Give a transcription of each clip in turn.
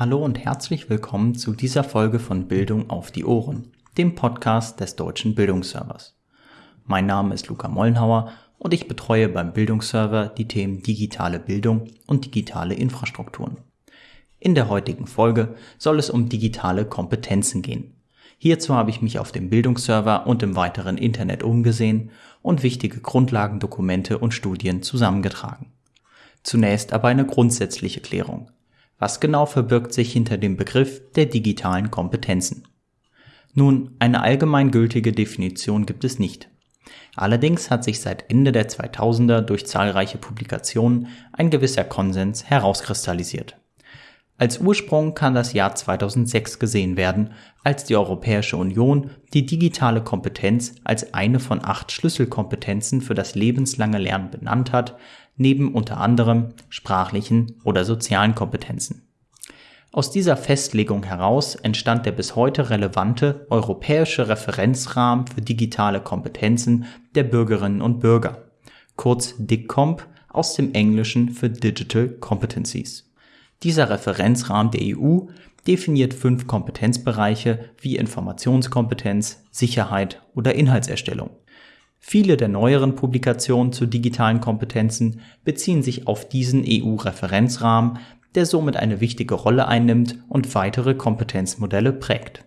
Hallo und herzlich willkommen zu dieser Folge von Bildung auf die Ohren, dem Podcast des Deutschen Bildungsservers. Mein Name ist Luca Mollenhauer und ich betreue beim Bildungsserver die Themen digitale Bildung und digitale Infrastrukturen. In der heutigen Folge soll es um digitale Kompetenzen gehen. Hierzu habe ich mich auf dem Bildungsserver und im weiteren Internet umgesehen und wichtige Grundlagendokumente und Studien zusammengetragen. Zunächst aber eine grundsätzliche Klärung. Was genau verbirgt sich hinter dem Begriff der digitalen Kompetenzen? Nun, eine allgemeingültige Definition gibt es nicht. Allerdings hat sich seit Ende der 2000er durch zahlreiche Publikationen ein gewisser Konsens herauskristallisiert. Als Ursprung kann das Jahr 2006 gesehen werden, als die Europäische Union die digitale Kompetenz als eine von acht Schlüsselkompetenzen für das lebenslange Lernen benannt hat, neben unter anderem sprachlichen oder sozialen Kompetenzen. Aus dieser Festlegung heraus entstand der bis heute relevante europäische Referenzrahmen für digitale Kompetenzen der Bürgerinnen und Bürger, kurz DICCOMP aus dem Englischen für Digital Competencies. Dieser Referenzrahmen der EU definiert fünf Kompetenzbereiche wie Informationskompetenz, Sicherheit oder Inhaltserstellung. Viele der neueren Publikationen zu digitalen Kompetenzen beziehen sich auf diesen EU-Referenzrahmen, der somit eine wichtige Rolle einnimmt und weitere Kompetenzmodelle prägt.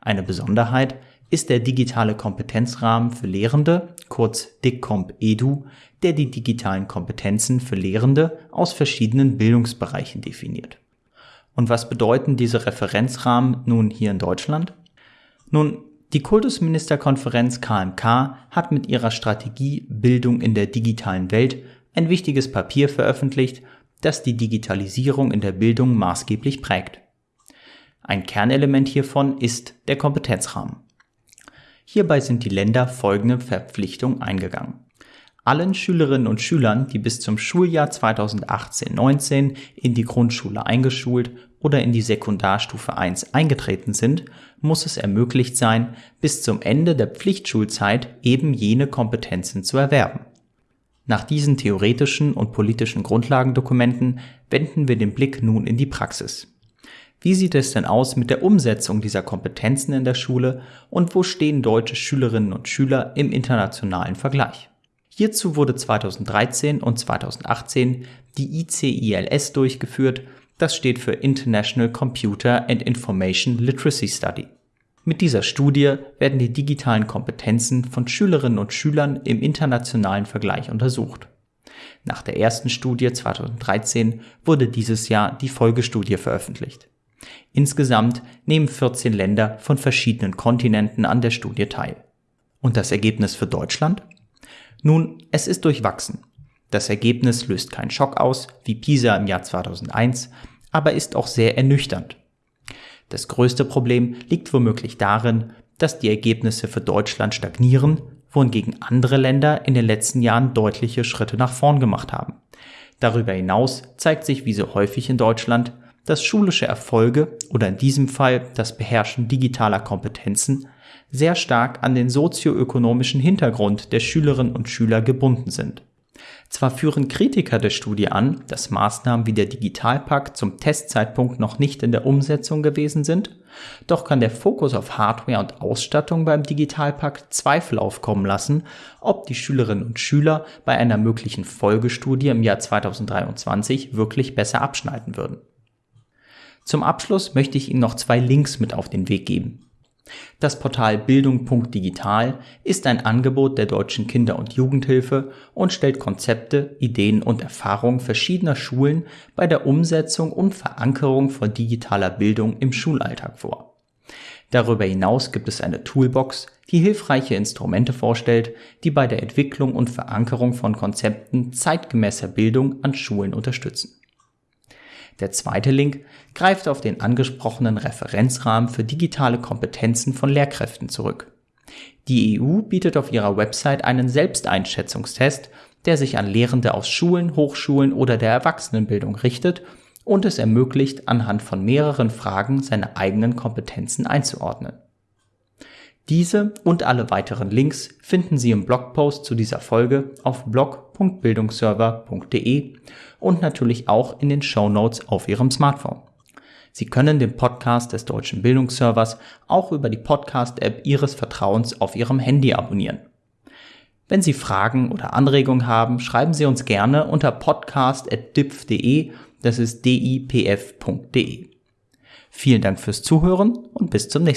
Eine Besonderheit ist der digitale Kompetenzrahmen für Lehrende, kurz DICCOMP EDU, der die digitalen Kompetenzen für Lehrende aus verschiedenen Bildungsbereichen definiert. Und was bedeuten diese Referenzrahmen nun hier in Deutschland? Nun, die Kultusministerkonferenz KMK hat mit ihrer Strategie Bildung in der digitalen Welt ein wichtiges Papier veröffentlicht das die Digitalisierung in der Bildung maßgeblich prägt. Ein Kernelement hiervon ist der Kompetenzrahmen. Hierbei sind die Länder folgende Verpflichtung eingegangen. Allen Schülerinnen und Schülern, die bis zum Schuljahr 2018-19 in die Grundschule eingeschult oder in die Sekundarstufe 1 eingetreten sind, muss es ermöglicht sein, bis zum Ende der Pflichtschulzeit eben jene Kompetenzen zu erwerben. Nach diesen theoretischen und politischen Grundlagendokumenten wenden wir den Blick nun in die Praxis. Wie sieht es denn aus mit der Umsetzung dieser Kompetenzen in der Schule und wo stehen deutsche Schülerinnen und Schüler im internationalen Vergleich? Hierzu wurde 2013 und 2018 die ICILS durchgeführt, das steht für International Computer and Information Literacy Study. Mit dieser Studie werden die digitalen Kompetenzen von Schülerinnen und Schülern im internationalen Vergleich untersucht. Nach der ersten Studie 2013 wurde dieses Jahr die Folgestudie veröffentlicht. Insgesamt nehmen 14 Länder von verschiedenen Kontinenten an der Studie teil. Und das Ergebnis für Deutschland? Nun, es ist durchwachsen. Das Ergebnis löst keinen Schock aus, wie PISA im Jahr 2001, aber ist auch sehr ernüchternd. Das größte Problem liegt womöglich darin, dass die Ergebnisse für Deutschland stagnieren, wohingegen andere Länder in den letzten Jahren deutliche Schritte nach vorn gemacht haben. Darüber hinaus zeigt sich wie so häufig in Deutschland, dass schulische Erfolge oder in diesem Fall das Beherrschen digitaler Kompetenzen sehr stark an den sozioökonomischen Hintergrund der Schülerinnen und Schüler gebunden sind. Zwar führen Kritiker der Studie an, dass Maßnahmen wie der Digitalpakt zum Testzeitpunkt noch nicht in der Umsetzung gewesen sind, doch kann der Fokus auf Hardware und Ausstattung beim Digitalpakt Zweifel aufkommen lassen, ob die Schülerinnen und Schüler bei einer möglichen Folgestudie im Jahr 2023 wirklich besser abschneiden würden. Zum Abschluss möchte ich Ihnen noch zwei Links mit auf den Weg geben. Das Portal Bildung.digital ist ein Angebot der Deutschen Kinder- und Jugendhilfe und stellt Konzepte, Ideen und Erfahrungen verschiedener Schulen bei der Umsetzung und Verankerung von digitaler Bildung im Schulalltag vor. Darüber hinaus gibt es eine Toolbox, die hilfreiche Instrumente vorstellt, die bei der Entwicklung und Verankerung von Konzepten zeitgemäßer Bildung an Schulen unterstützen. Der zweite Link greift auf den angesprochenen Referenzrahmen für digitale Kompetenzen von Lehrkräften zurück. Die EU bietet auf ihrer Website einen Selbsteinschätzungstest, der sich an Lehrende aus Schulen, Hochschulen oder der Erwachsenenbildung richtet und es ermöglicht, anhand von mehreren Fragen seine eigenen Kompetenzen einzuordnen. Diese und alle weiteren Links finden Sie im Blogpost zu dieser Folge auf blog.bildungsserver.de und natürlich auch in den Show Notes auf Ihrem Smartphone. Sie können den Podcast des Deutschen Bildungsservers auch über die Podcast-App Ihres Vertrauens auf Ihrem Handy abonnieren. Wenn Sie Fragen oder Anregungen haben, schreiben Sie uns gerne unter podcast.dipf.de, das ist dipf.de. Vielen Dank fürs Zuhören und bis zum nächsten Mal.